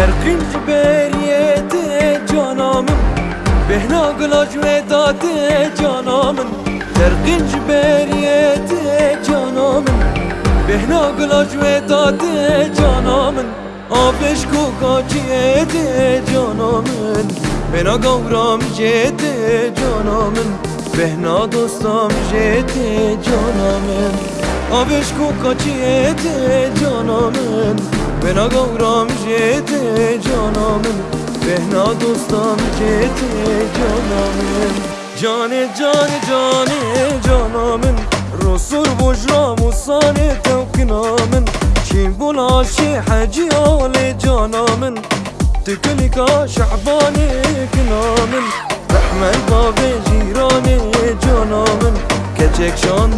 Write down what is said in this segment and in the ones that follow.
Serqin ciberiyete canamın Behna gılac vedate canamın. Serqin ciberiyete canamın Behna gılac vedate canamın. Abeş kokaciyete canamın Bena gavram jete canamın. Behna dostam jete canamın Abeş kokaciyete canamın. به نگورم جت جانم به دوستم جت جانم جان جان جان جانم رسول بجرام و سانه توقنامن چین بلاشی حجی آل جانامن تکنیکا شعبان کنامن رحمت باب جیران جانامن کچک شان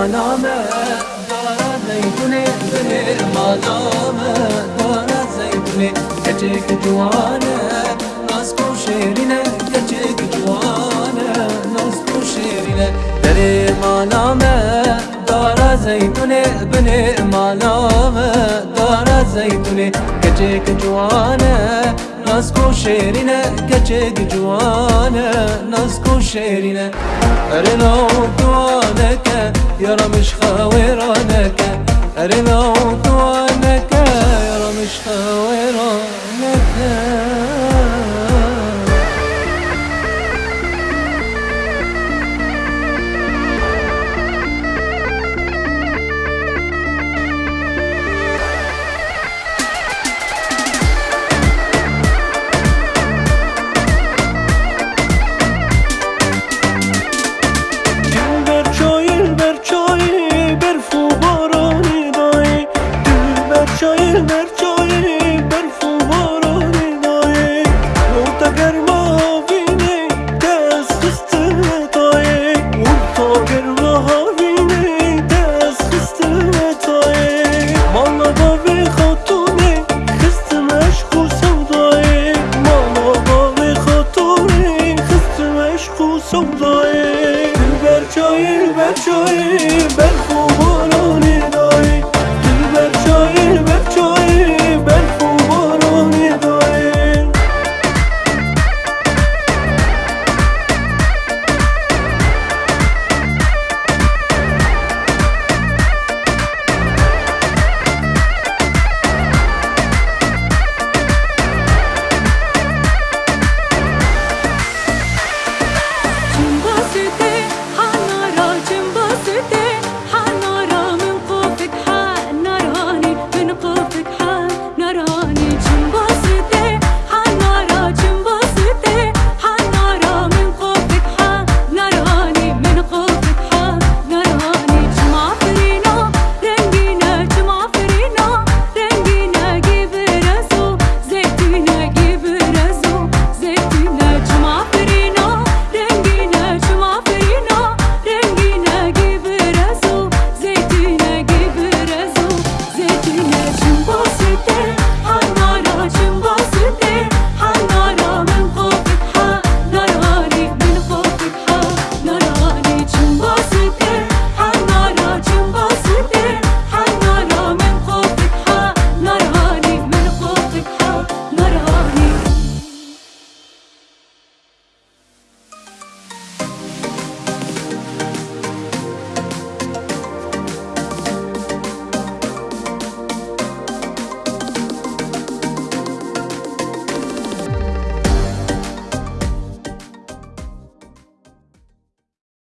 در مانامه دارا زیتونه در مانامه دارا زیتونه کچک جوانه ناسکو شیرینه کچک جوانه ناسکو شیرینه. در مانامه دارا زیتونه بن مانامه دارا زیتونه کچک جوانه ناسكو شيرينا كتشك جوانا ناسكو شيرينا أرنا ودوانك يا رمش خاويرانك أرنا ودوانك يا رمش خاويرانك çoyul be çoyul